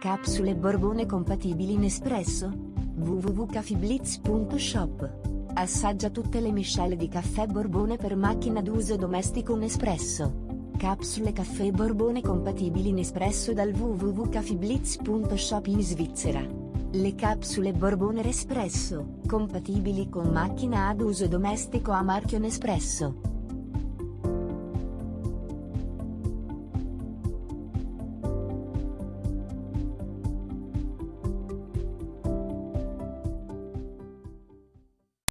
Capsule Borbone compatibili in espresso? www.cafiblitz.shop Assaggia tutte le miscele di caffè Borbone per macchina d'uso domestico Nespresso. Capsule caffè Borbone compatibili in espresso dal www.cafiblitz.shop in Svizzera. Le capsule Borbone Espresso, compatibili con macchina ad uso domestico a marchio Nespresso.